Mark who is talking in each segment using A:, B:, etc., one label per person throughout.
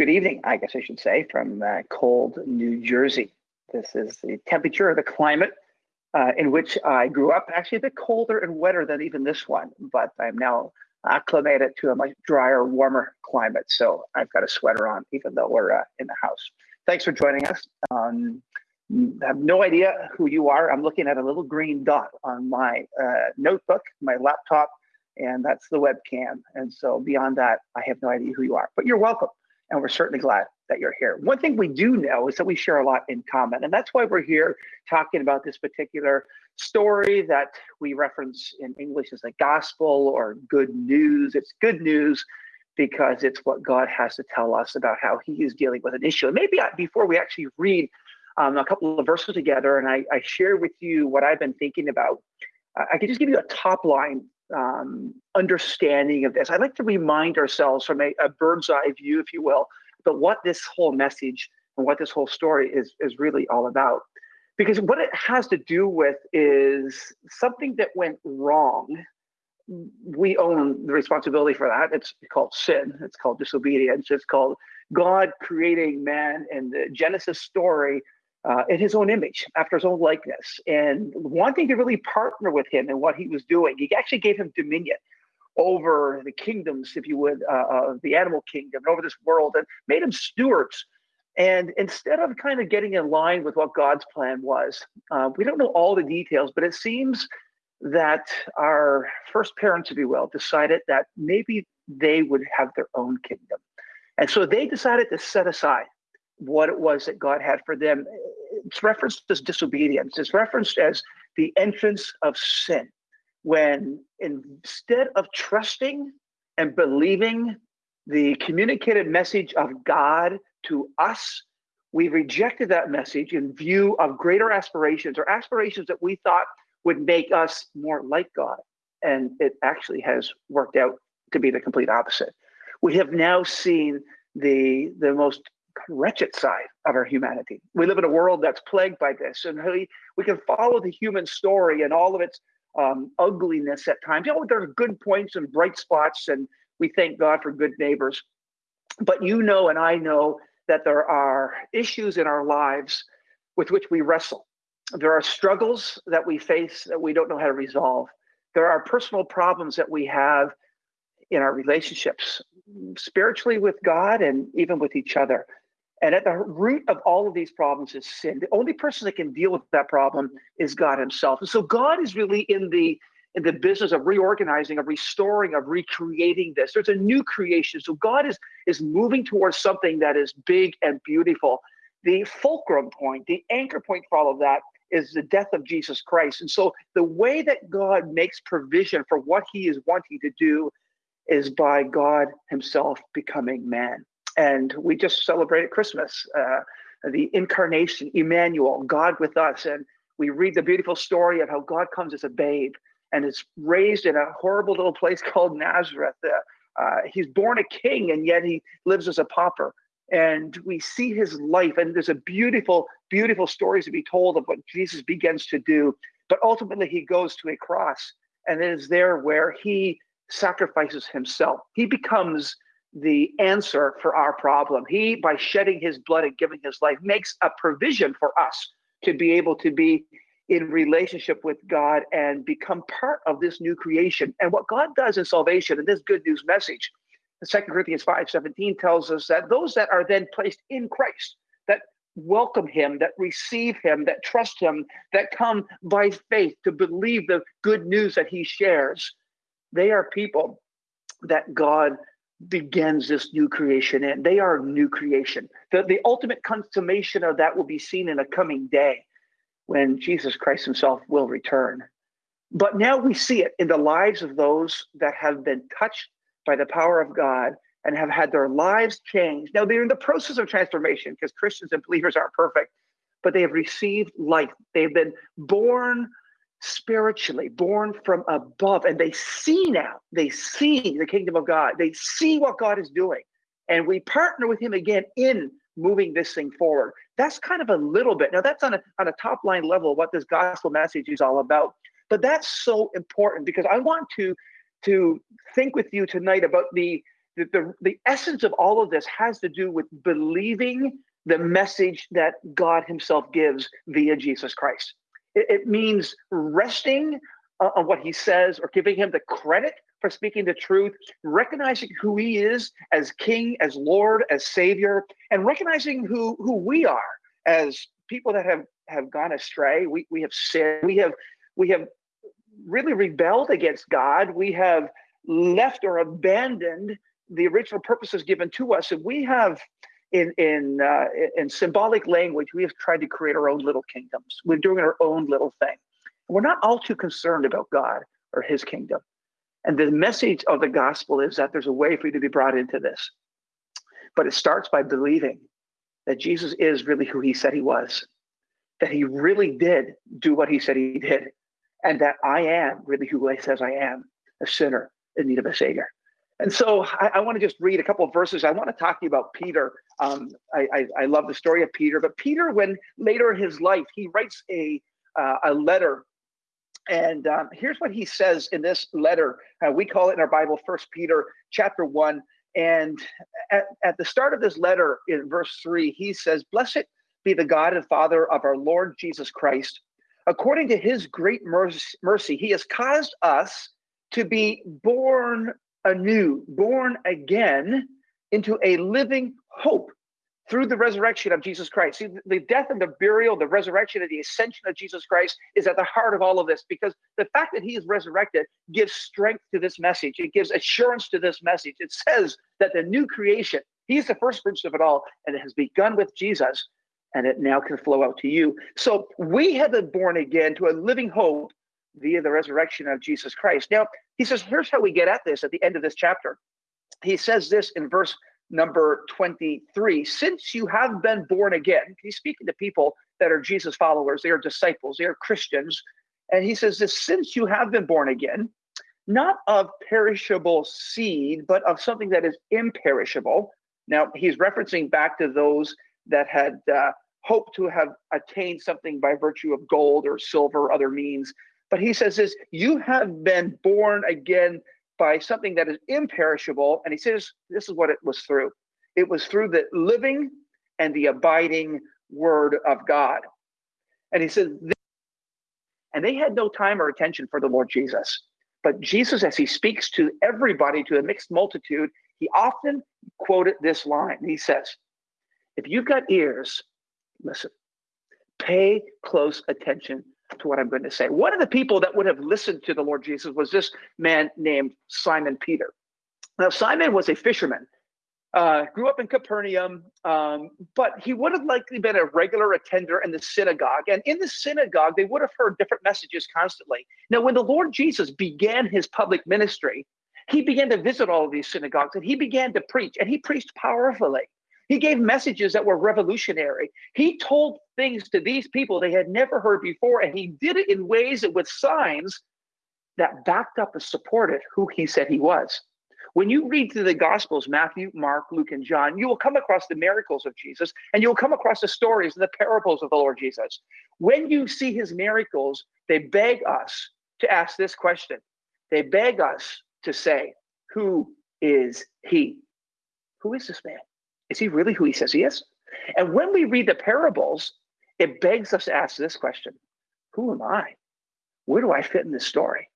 A: good evening, I guess I should say, from uh, cold New Jersey. This is the temperature of the climate uh, in which I grew up. Actually, a bit colder and wetter than even this one, but I'm now acclimated to a much drier, warmer climate. So I've got a sweater on, even though we're uh, in the house. Thanks for joining us. Um, I have no idea who you are. I'm looking at a little green dot on my uh, notebook, my laptop, and that's the webcam. And so beyond that, I have no idea who you are, but you're welcome. And we're certainly glad that you're here. One thing we do know is that we share a lot in common. And that's why we're here talking about this particular story that we reference in English as the gospel or good news. It's good news because it's what God has to tell us about how he is dealing with an issue. And maybe I, before we actually read um, a couple of verses together and I, I, share with you what I've been thinking about, I can just give you a top line um, understanding of this. I'd like to remind ourselves from a, a, bird's eye view, if you will, but what this whole message and what this whole story is is really all about. Because what it has to do with is something that went wrong. We own the responsibility for that. It's called sin. It's called disobedience. It's called God creating man in the Genesis story uh, in his own image, after his own likeness, and wanting to really partner with him in what he was doing. He actually gave him dominion over the kingdoms, if you would, uh, of the animal kingdom, and over this world, and made him stewards. And instead of kind of getting in line with what God's plan was, uh, we don't know all the details, but it seems that our first parents, if you will, decided that maybe they would have their own kingdom. And so they decided to set aside what it was that God had for them. It's referenced as disobedience. It's referenced as the entrance of sin. When instead of trusting and believing the communicated message of God to us, we rejected that message in view of greater aspirations or aspirations that we thought would make us more like God. And it actually has worked out to be the complete opposite. We have now seen the the most wretched side of our humanity. We live in a world that's plagued by this, and we, we can follow the human story and all of its um, ugliness at times. You know, there are good points and bright spots, and we thank God for good neighbors. But you know, and I know that there are issues in our lives with which we wrestle. There are struggles that we face that we don't know how to resolve. There are personal problems that we have in our relationships, spiritually with God and even with each other. And at the root of all of these problems is sin. The only person that can deal with that problem is God Himself. And so God is really in the in the business of reorganizing, of restoring, of recreating this. There's a new creation. So God is is moving towards something that is big and beautiful. The fulcrum point, the anchor point for all of that is the death of Jesus Christ. And so the way that God makes provision for what he is wanting to do is by God himself becoming man. And we just celebrated Christmas, uh, the incarnation, Emmanuel, God with us. And we read the beautiful story of how God comes as a babe and is raised in a horrible little place called Nazareth. Uh, uh, he's born a king and yet he lives as a pauper. And we see his life, and there's a beautiful, beautiful stories to be told of what Jesus begins to do. But ultimately, he goes to a cross, and it is there where he sacrifices himself. He becomes the answer for our problem. He, by shedding his blood and giving his life, makes a provision for us to be able to be in relationship with God and become part of this new creation. And what God does in salvation, and this good news message, Second Corinthians 5 17 tells us that those that are then placed in Christ, that welcome him, that receive him, that trust him, that come by faith to believe the good news that he shares, they are people that God begins this new creation and they are new creation. The, the ultimate consummation of that will be seen in a coming day when jesus christ himself will return. But now we see it in the lives of those that have been touched by the power of god and have had their lives changed. Now they're in the process of transformation because christians and believers aren't perfect but they have received life. They've been born spiritually, born from above, and they see now, they see the kingdom of God, they see what God is doing. And we partner with Him again in moving this thing forward. That's kind of a little bit. Now, that's on a, on a top line level what this gospel message is all about. But that's so important because I want to to think with you tonight about the the, the, the essence of all of this has to do with believing the message that God Himself gives via Jesus Christ. It, it means resting uh, on what He says or giving Him the credit for speaking the truth, recognizing who He is as King, as Lord, as Savior, and recognizing who, who we are as people that have, have gone astray. We, we have sinned. We have, we have really rebelled against God. We have left or abandoned the original purposes given to us, and we have in in uh, in symbolic language, we have tried to create our own little kingdoms. We're doing our own little thing. We're not all too concerned about God or His kingdom. And the message of the gospel is that there's a way for you to be brought into this, but it starts by believing that Jesus is really who He said He was, that He really did do what He said He did, and that I am really who He says I am, a sinner in need of a Savior. And so I, I want to just read a couple of verses. I want to talk to you about Peter. Um, I, I, I, love the story of Peter, but Peter, when later in his life, he writes a, uh, a letter. And um, here's what he says in this letter. Uh, we call it in our Bible, First Peter chapter one. And at, at the start of this letter, in verse three, he says, Blessed be the God and Father of our Lord Jesus Christ. According to his great mercy, he has caused us to be born anew, born again into a living hope through the resurrection of Jesus Christ. See, the death and the burial, the resurrection and the ascension of Jesus Christ is at the heart of all of this because the fact that he is resurrected gives strength to this message. It gives assurance to this message. It says that the new creation, he's the first fruits of it all, and it has begun with Jesus, and it now can flow out to you. So we have been born again to a living hope via the resurrection of Jesus Christ. Now, he says, here's how we get at this at the end of this chapter. He says this in verse number 23 Since you have been born again, he's speaking to people that are Jesus followers, they are disciples, they are Christians. And he says this since you have been born again, not of perishable seed, but of something that is imperishable. Now, he's referencing back to those that had uh, hoped to have attained something by virtue of gold or silver, or other means. But he says this you have been born again by something that is imperishable. And he says this is what it was through it was through the living and the abiding word of God. And he says, and they had no time or attention for the Lord Jesus. But Jesus, as he speaks to everybody, to a mixed multitude, he often quoted this line. He says, If you've got ears, listen, pay close attention to what I'm going to say. One of the people that would have listened to the Lord Jesus was this man named Simon Peter. Now, Simon was a fisherman, uh, grew up in Capernaum, um, but he would have likely been a regular attender in the synagogue. And in the synagogue, they would have heard different messages constantly. Now, when the Lord Jesus began his public ministry, he began to visit all of these synagogues and he began to preach, and he preached powerfully. He gave messages that were revolutionary. He told things to these people they had never heard before, and he did it in ways and with signs that backed up and supported who he said he was. When you read through the Gospels, Matthew, Mark, Luke, and John, you will come across the miracles of Jesus and you'll come across the stories and the parables of the Lord Jesus. When you see his miracles, they beg us to ask this question. They beg us to say, Who is he? Who is this man? Is he really who he says he is? And when we read the parables, it begs us to ask this question Who am I? Where do I fit in this story?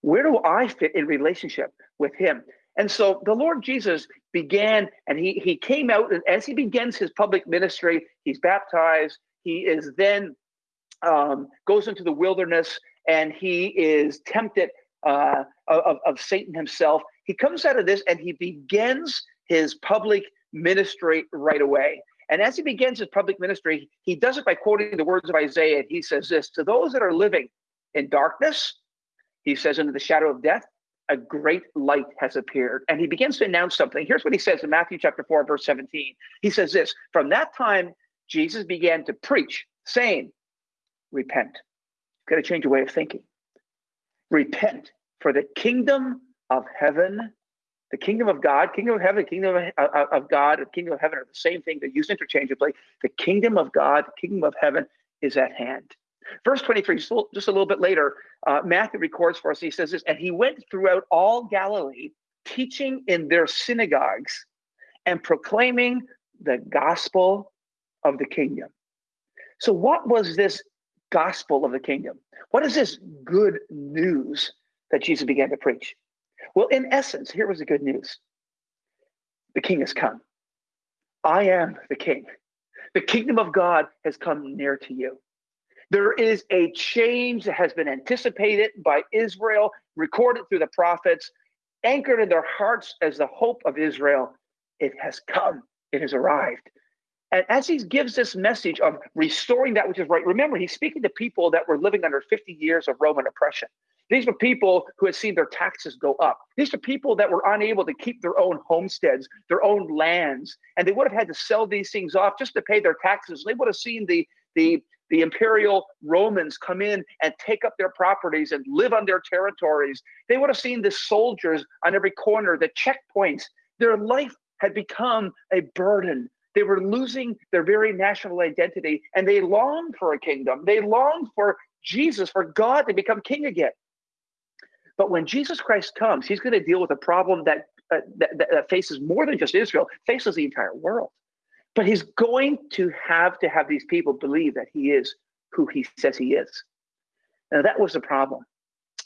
A: Where do I fit in relationship with him? And so the Lord Jesus began and he, he came out, and as he begins his public ministry, he's baptized. He is then um, goes into the wilderness and he is tempted uh, of, of Satan himself. He comes out of this and he begins his public ministry right away. And as he begins his public ministry, he does it by quoting the words of Isaiah. And He says this To those that are living in darkness, he says, into the shadow of death, a great light has appeared. And he begins to announce something. Here's what he says in Matthew chapter 4, verse 17. He says this From that time, Jesus began to preach, saying, Repent. You've got to change your way of thinking. Repent, for the kingdom of heaven the kingdom of God, kingdom of heaven, kingdom of, uh, of God, and kingdom of heaven are the same thing. They're used interchangeably. The kingdom of God, kingdom of heaven is at hand. Verse 23, just a little bit later, uh, Matthew records for us, he says this, and he went throughout all Galilee, teaching in their synagogues and proclaiming the gospel of the kingdom. So, what was this gospel of the kingdom? What is this good news that Jesus began to preach? Well, in essence, here was the good news the king has come. I am the king. The kingdom of God has come near to you. There is a change that has been anticipated by Israel, recorded through the prophets, anchored in their hearts as the hope of Israel. It has come, it has arrived. And as he gives this message of restoring that which is right, remember, he's speaking to people that were living under 50 years of Roman oppression. These were people who had seen their taxes go up. These are people that were unable to keep their own homesteads, their own lands, and they would have had to sell these things off just to pay their taxes. They would have seen the the the imperial Romans come in and take up their properties and live on their territories. They would have seen the soldiers on every corner, the checkpoints. Their life had become a burden. They were losing their very national identity and they longed for a kingdom. They longed for Jesus, for God to become king again. But when Jesus Christ comes, he's going to deal with a problem that, uh, that, that faces more than just Israel, faces the entire world. But he's going to have to have these people believe that he is who he says he is. Now, that was the problem.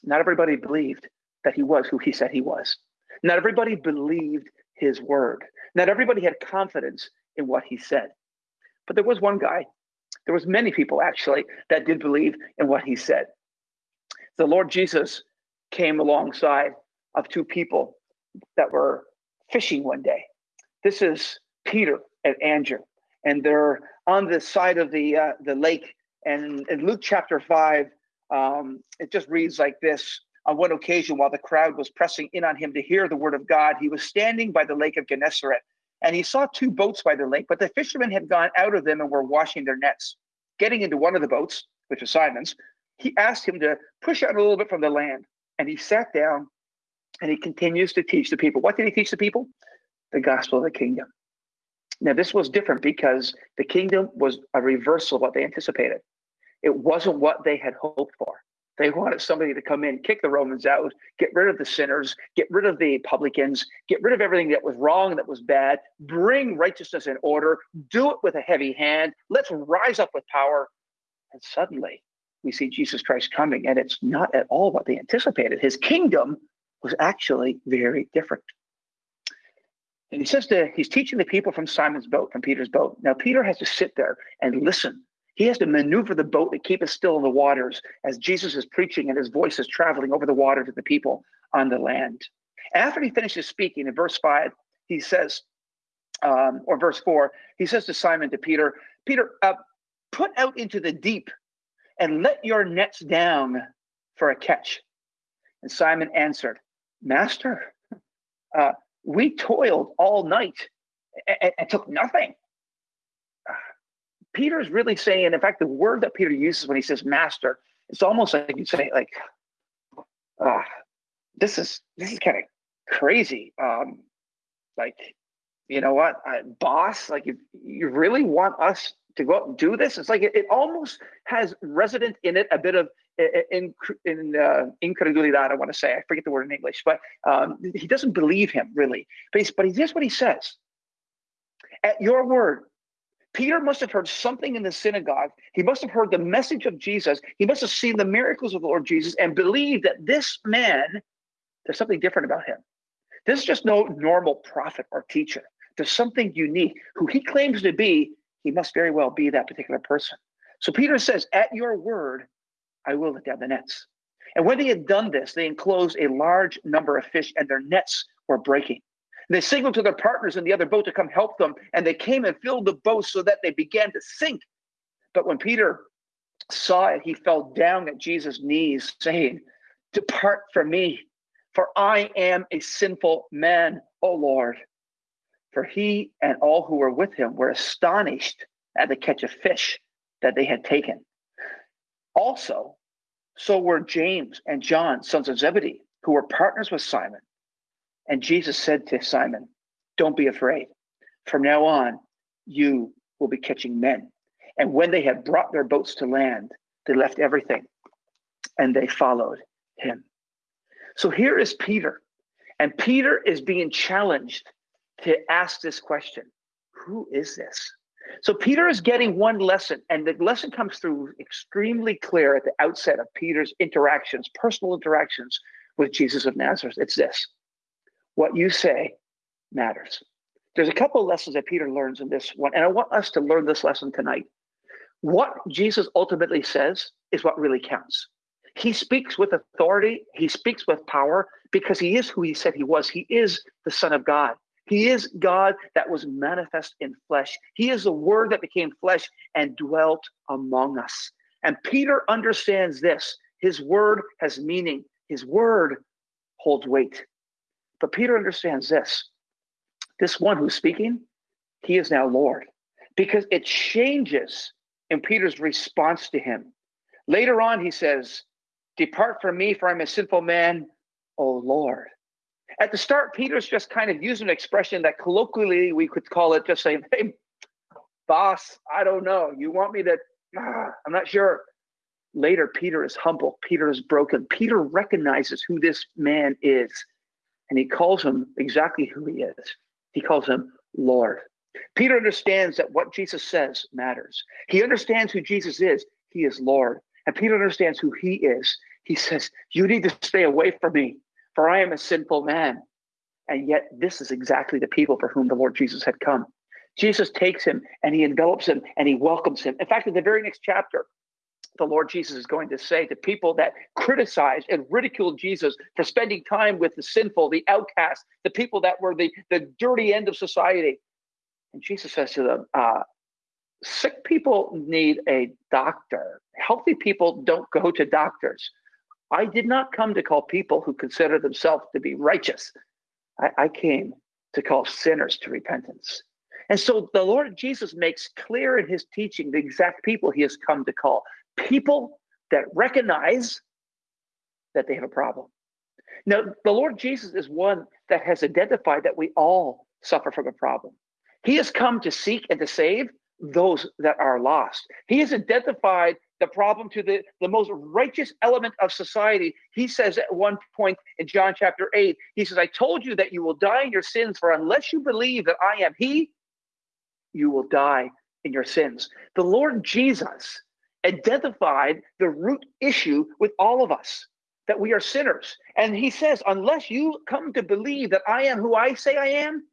A: Not everybody believed that he was who he said he was. Not everybody believed his word. Not everybody had confidence in what he said. But there was one guy, there was many people actually that did believe in what he said. The Lord Jesus came alongside of two people that were fishing one day. This is Peter and Andrew, and they're on the side of the uh, the lake. And in Luke chapter five, um, it just reads like this: On one occasion, while the crowd was pressing in on him to hear the word of God, he was standing by the lake of Gennesaret, and he saw two boats by the lake, but the fishermen had gone out of them and were washing their nets. Getting into one of the boats, which was Simon's, he asked him to push out a little bit from the land. And he sat down and he continues to teach the people. What did he teach the people? The gospel of the kingdom. Now, this was different because the kingdom was a reversal of what they anticipated. It wasn't what they had hoped for. They wanted somebody to come in, kick the Romans out, get rid of the sinners, get rid of the publicans, get rid of everything that was wrong, that was bad, bring righteousness and order, do it with a heavy hand. Let's rise up with power. And suddenly we see Jesus Christ coming, and it's not at all what they anticipated. His kingdom was actually very different. And he says that he's teaching the people from Simon's boat, from Peter's boat. Now, Peter has to sit there and listen. He has to maneuver the boat to keep it still in the waters as Jesus is preaching and his voice is traveling over the water to the people on the land. After he finishes speaking in verse 5, he says, um, or verse 4, he says to Simon, to Peter, Peter, uh, put out into the deep and let your nets down for a catch. And Simon answered, Master, uh, we toiled all night and, and took nothing. Peter's really saying, in fact, the word that Peter uses when he says master, it's almost like you'd say, like, uh, this is this is kind of crazy. Um, like, you know what, uh, boss? Like, you you really want us to go out and do this? It's like it, it almost has resident in it a bit of in in uh, incredulidad. I want to say I forget the word in English, but um, he doesn't believe him really. But he's, but here's what he says: At your word, Peter must have heard something in the synagogue. He must have heard the message of Jesus. He must have seen the miracles of the Lord Jesus and believed that this man, there's something different about him. This is just no normal prophet or teacher. There's something unique. Who he claims to be, he must very well be that particular person. So Peter says, At your word, I will let down the nets. And when they had done this, they enclosed a large number of fish, and their nets were breaking. They signaled to their partners in the other boat to come help them, and they came and filled the boat so that they began to sink. But when Peter saw it, he fell down at Jesus' knees, saying, Depart from me, for I am a sinful man, O Lord. For he and all who were with him were astonished at the catch of fish that they had taken. Also, so were James and John, sons of Zebedee, who were partners with Simon. And Jesus said to Simon, Don't be afraid. From now on, you will be catching men. And when they had brought their boats to land, they left everything and they followed him. So here is Peter. And Peter is being challenged to ask this question Who is this? So Peter is getting one lesson, and the lesson comes through extremely clear at the outset of Peter's interactions, personal interactions with Jesus of Nazareth. It's this what you say matters. There's a couple of lessons that Peter learns in this one, and I want us to learn this lesson tonight. What Jesus ultimately says is what really counts. He speaks with authority, he speaks with power because he is who he said he was. He is the Son of God. He is God that was manifest in flesh. He is the Word that became flesh and dwelt among us. And Peter understands this. His word has meaning, his word holds weight. But Peter understands this this one who's speaking, he is now Lord because it changes in Peter's response to him. Later on, he says, Depart from me, for I'm a sinful man, O Lord. At the start, Peter's just kind of using an expression that colloquially we could call it just saying, Hey, boss, I don't know. You want me to, ah, I'm not sure. Later, Peter is humble. Peter is broken. Peter recognizes who this man is, and he calls him exactly who he is. He calls him Lord. Peter understands that what Jesus says matters. He understands who Jesus is. He is Lord. And Peter understands who he is. He says, You need to stay away from me, for I am a sinful man. And yet, this is exactly the people for whom the Lord Jesus had come. Jesus takes him and he envelops him and he welcomes him. In fact, in the very next chapter, the Lord Jesus is going to say to people that criticize and ridicule Jesus for spending time with the sinful, the outcast, the people that were the, the dirty end of society. And Jesus says to them, uh, sick people need a doctor. Healthy people don't go to doctors. I did not come to call people who consider themselves to be righteous. I, I came to call sinners to repentance. And so the Lord Jesus makes clear in his teaching the exact people he has come to call people that recognize that they have a problem. Now, the Lord Jesus is one that has identified that we all suffer from a problem. He has come to seek and to save those that are lost. He has identified the problem to the, the most righteous element of society. He says at one point in John chapter 8, he says, I told you that you will die in your sins, for unless you believe that I am He, you will die in your sins. The Lord Jesus identified the root issue with all of us that we are sinners. And he says, unless you come to believe that I am who I say I am,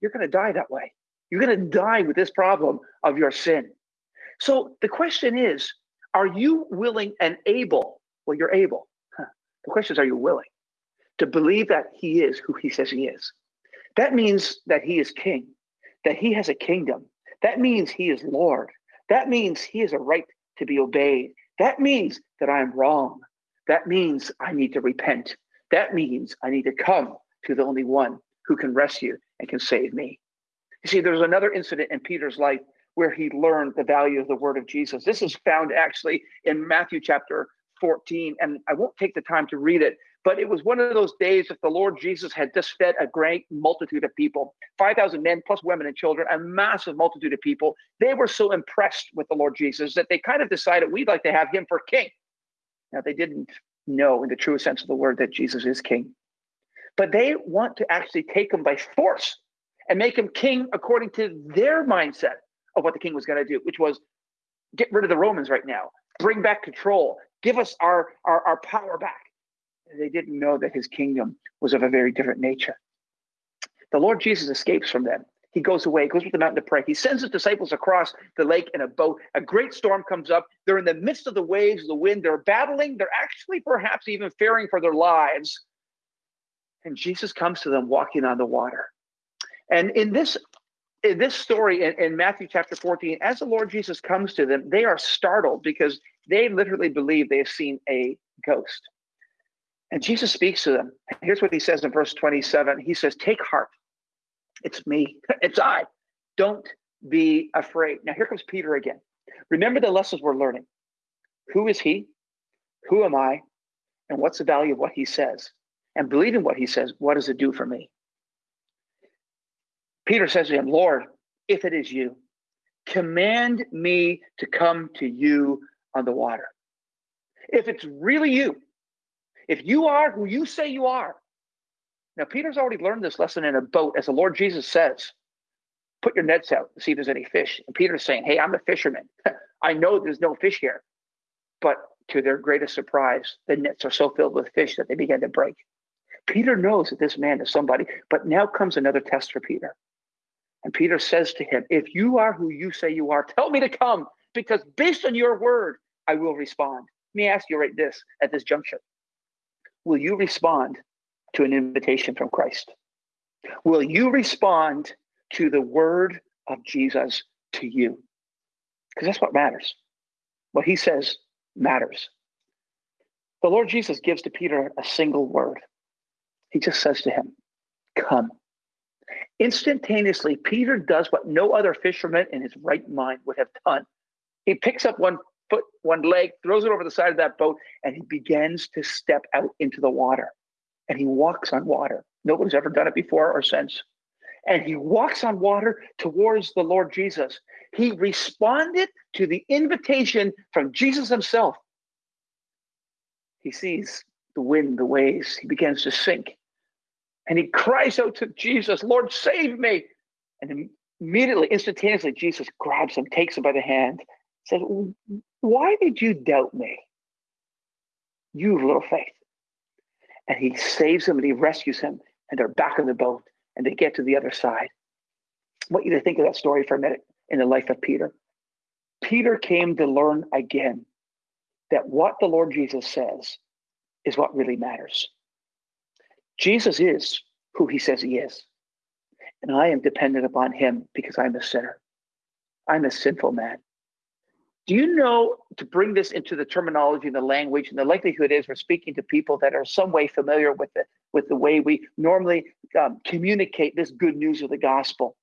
A: you're going to die that way. You're going to die with this problem of your sin. So the question is, are you willing and able? Well, you're able. Huh. The question is, are you willing to believe that he is who he says he is? That means that he is king, that he has a kingdom. That means he is Lord. That means he has a right to be obeyed. That means that I am wrong. That means I need to repent. That means I need to come to the only one who can rescue and can save me. You see, there's another incident in Peter's life where he learned the value of the word of Jesus. This is found actually in Matthew chapter 14, and I won't take the time to read it, but it was one of those days that the Lord Jesus had just fed a great multitude of people 5,000 men plus women and children, a massive multitude of people. They were so impressed with the Lord Jesus that they kind of decided we'd like to have him for king. Now, they didn't know in the true sense of the word that Jesus is king, but they want to actually take him by force and make him king according to their mindset of what the king was going to do, which was get rid of the Romans right now, bring back control, give us our, our, our power back they didn't know that his kingdom was of a very different nature. The Lord Jesus escapes from them. He goes away, goes with the mountain to pray. He sends his disciples across the lake in a boat. A great storm comes up. They're in the midst of the waves, the wind. They're battling. They're actually perhaps even fearing for their lives. And Jesus comes to them walking on the water. And in this in this story in, in, Matthew chapter 14, as the Lord Jesus comes to them, they are startled because they literally believe they have seen a ghost. And Jesus speaks to them. Here's what he says in verse 27 He says, Take heart. It's me. It's I. Don't be afraid. Now, here comes Peter again. Remember the lessons we're learning. Who is he? Who am I? And what's the value of what he says? And believing what he says, what does it do for me? Peter says to him, Lord, if it is you, command me to come to you on the water. If it's really you, if you are who you say you are, Now, Peter's already learned this lesson in a boat, as the Lord Jesus says, put your nets out to see if there's any fish. And Peter's saying, Hey, I'm a fisherman. I know there's no fish here. But to their greatest surprise, the nets are so filled with fish that they begin to break. Peter knows that this man is somebody, but now comes another test for Peter. And Peter says to him, If you are who you say you are, tell me to come, because based on your word, I will respond. Let me ask you right this at this juncture. Will you respond to an invitation from Christ? Will you respond to the word of Jesus to you? Because that's what matters. What he says matters. The Lord Jesus gives to Peter a single word. He just says to him, Come. Instantaneously, Peter does what no other fisherman in his right mind would have done. He picks up one foot, one leg, throws it over the side of that boat, and he begins to step out into the water. And he walks on water. Nobody's ever done it before or since. And he walks on water towards the Lord Jesus. He responded to the invitation from Jesus himself. He sees the wind, the waves. He begins to sink. And he cries out to Jesus, Lord, save me. And immediately, instantaneously, Jesus grabs him, takes him by the hand, says, Why did you doubt me? You have little faith. And he saves him and he rescues him, and they're back in the boat and they get to the other side. I want you to think of that story for a minute in the life of Peter. Peter came to learn again that what the Lord Jesus says is what really matters. Jesus is who he says he is. And I am dependent upon him because I'm a sinner. I'm a sinful man. Do you know to bring this into the terminology and the language, and the likelihood is we're speaking to people that are some way familiar with the with the way we normally um, communicate this good news of the gospel,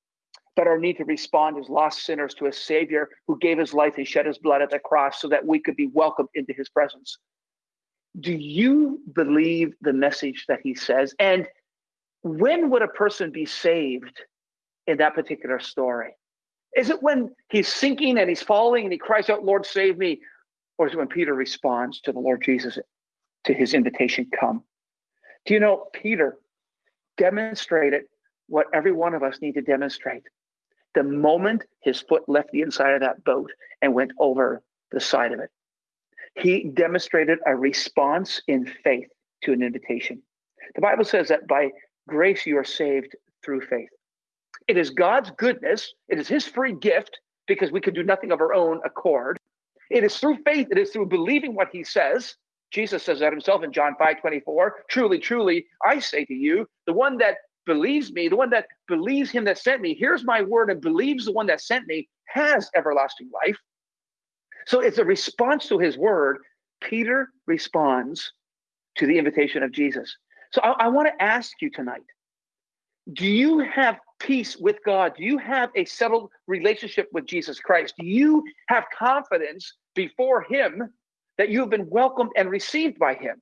A: but our need to respond as lost sinners to a Savior who gave his life and shed his blood at the cross so that we could be welcomed into his presence. Do you believe the message that he says? And when would a person be saved in that particular story? Is it when he's sinking and he's falling and he cries out, Lord, save me? Or is it when Peter responds to the Lord Jesus, to his invitation, come? Do you know, Peter demonstrated what every one of us need to demonstrate. The moment his foot left the inside of that boat and went over the side of it, he demonstrated a response in faith to an invitation. The Bible says that by grace you are saved through faith. It is God's goodness, it is his free gift because we can do nothing of our own accord. It is through faith, it is through believing what he says. Jesus says that himself in John 5 24. Truly, truly, I say to you, the one that believes me, the one that believes him that sent me, hears my word and believes the one that sent me, has everlasting life. So it's a response to his word. Peter responds to the invitation of Jesus. So I, I want to ask you tonight do you have peace with God? Do you have a settled relationship with Jesus Christ? Do you have confidence before Him that you have been welcomed and received by Him?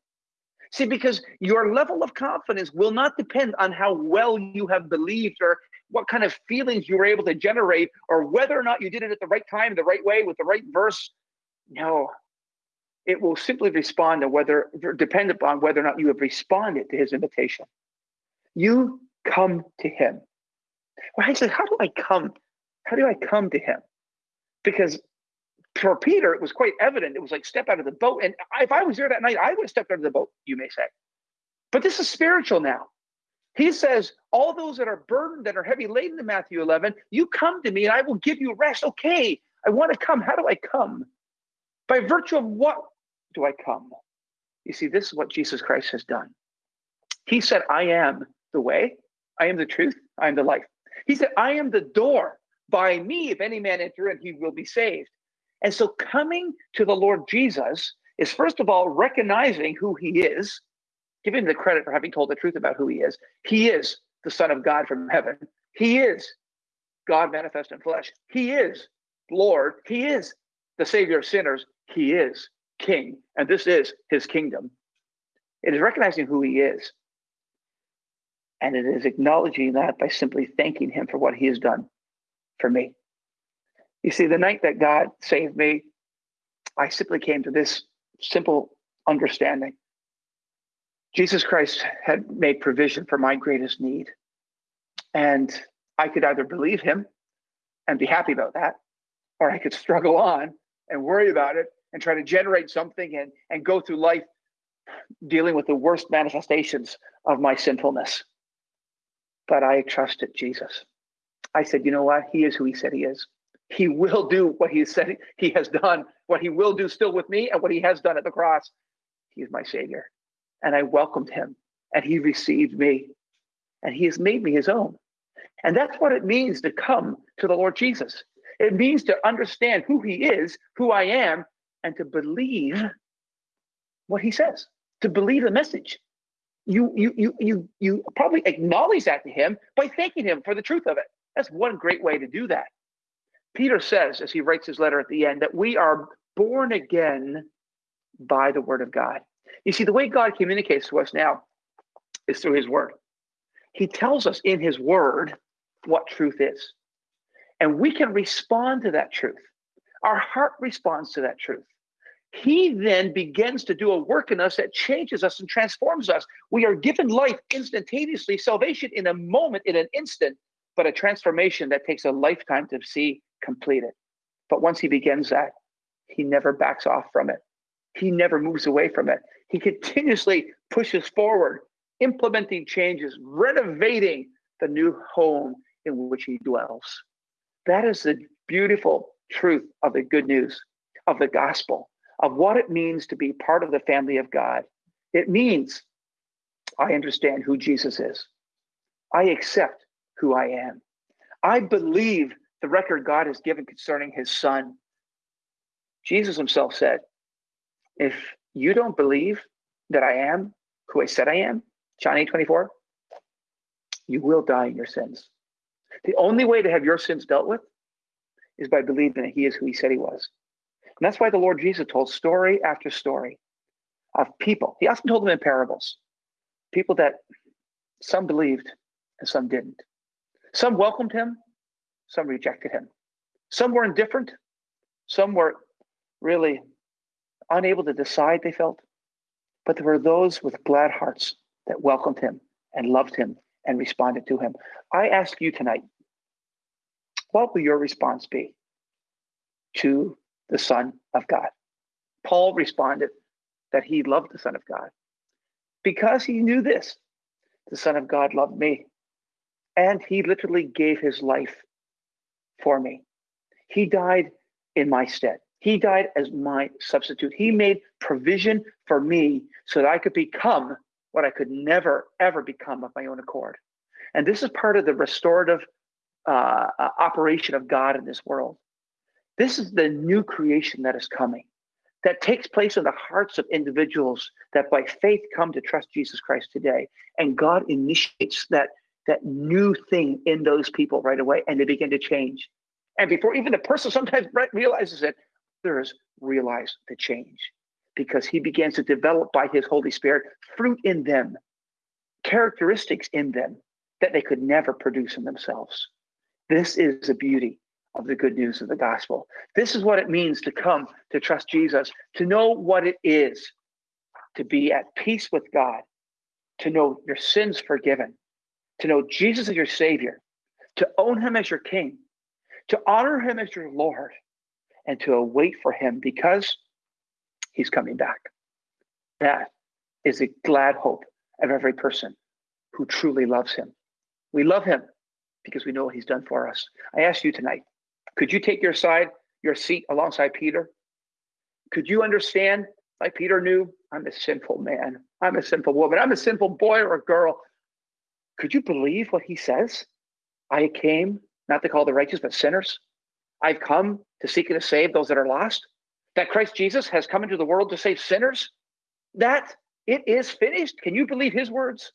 A: See, because your level of confidence will not depend on how well you have believed or what kind of feelings you were able to generate or whether or not you did it at the right time, the right way, with the right verse. No, it will simply respond to whether, depend upon whether or not you have responded to his invitation. You come to him. Well, actually, how do I come? How do I come to him? Because for Peter, it was quite evident. It was like step out of the boat. And if I was there that night, I would have stepped out of the boat, you may say. But this is spiritual now. He says, All those that are burdened, that are heavy laden in Matthew 11, you come to me and I will give you rest. Okay, I want to come. How do I come? By virtue of what do I come? You see, this is what Jesus Christ has done. He said, I am the way, I am the truth, I am the life. He said, I am the door. By me, if any man enter in, he will be saved. And so coming to the Lord Jesus is first of all recognizing who he is, giving him the credit for having told the truth about who he is. He is the Son of God from heaven. He is God manifest in flesh. He is Lord. He is the Savior of sinners. He is King. And this is his kingdom. It is recognizing who he is. And it is acknowledging that by simply thanking him for what he has done for me. You see, the night that God saved me, I simply came to this simple understanding Jesus Christ had made provision for my greatest need. And I could either believe him and be happy about that, or I could struggle on and worry about it and try to generate something and, and go through life dealing with the worst manifestations of my sinfulness. But I trusted Jesus. I said, you know what? He is who he said he is. He will do what he said he has done, what he will do still with me, and what he has done at the cross. He is my Savior. And I welcomed him, and he received me, and he has made me his own. And that's what it means to come to the Lord Jesus. It means to understand who he is, who I am, and to believe what he says, to believe the message. You, you, you, you, you probably acknowledge that to him by thanking him for the truth of it. That's one great way to do that. Peter says, as he writes his letter at the end, that we are born again by the word of God. You see, the way God communicates to us now is through his word. He tells us in his word what truth is. And we can respond to that truth. Our heart responds to that truth. He then begins to do a work in us that changes us and transforms us. We are given life instantaneously, salvation in a moment, in an instant, but a transformation that takes a lifetime to see completed. But once he begins that, he never backs off from it. He never moves away from it. He continuously pushes forward, implementing changes, renovating the new home in which he dwells. That is the beautiful truth of the good news of the gospel, of what it means to be part of the family of God. It means I understand who Jesus is. I accept who I am. I believe the record God has given concerning his son. Jesus himself said, If you don't believe that I am who I said I am, John 8 24, you will die in your sins. The only way to have your sins dealt with is by believing that he is who he said he was. And that's why the Lord Jesus told story after story of people. He often told them in parables, people that some believed and some didn't. Some welcomed him, some rejected him. Some were indifferent, some were really unable to decide, they felt. But there were those with glad hearts that welcomed him and loved him and responded to him. I ask you tonight, what will your response be to the Son of God? Paul responded that he loved the Son of God because he knew this the Son of God loved me. And he literally gave his life for me. He died in my stead. He died as my substitute. He made provision for me so that I could become what I could never, ever become of my own accord. And this is part of the restorative uh, uh, operation of God in this world. This is the new creation that is coming, that takes place in the hearts of individuals that by faith come to trust Jesus Christ today. And God initiates that, that new thing in those people right away, and they begin to change. And before even the person sometimes realizes it, others realize the change because he begins to develop by his Holy Spirit fruit in them, characteristics in them that they could never produce in themselves. This is the beauty of the good news of the gospel. This is what it means to come to trust Jesus, to know what it is to be at peace with God, to know your sins forgiven, to know Jesus as your Savior, to own Him as your King, to honor Him as your Lord, and to await for Him because He's coming back. That is the glad hope of every person who truly loves Him. We love Him because we know what he's done for us. I ask you tonight, could you take your side, your seat alongside Peter? Could you understand, like Peter knew, I'm a sinful man, I'm a sinful woman, I'm a sinful boy or girl. Could you believe what he says? I came not to call the righteous, but sinners. I've come to seek and to save those that are lost. That Christ Jesus has come into the world to save sinners. That it is finished. Can you believe his words?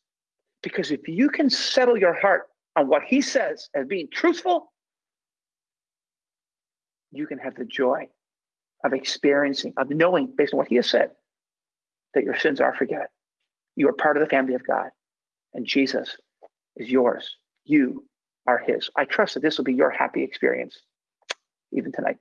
A: Because if you can settle your heart on what he says as being truthful, you can have the joy of experiencing, of knowing based on what he has said, that your sins are forgiven. You are part of the family of God, and Jesus is yours. You are his. I trust that this will be your happy experience even tonight.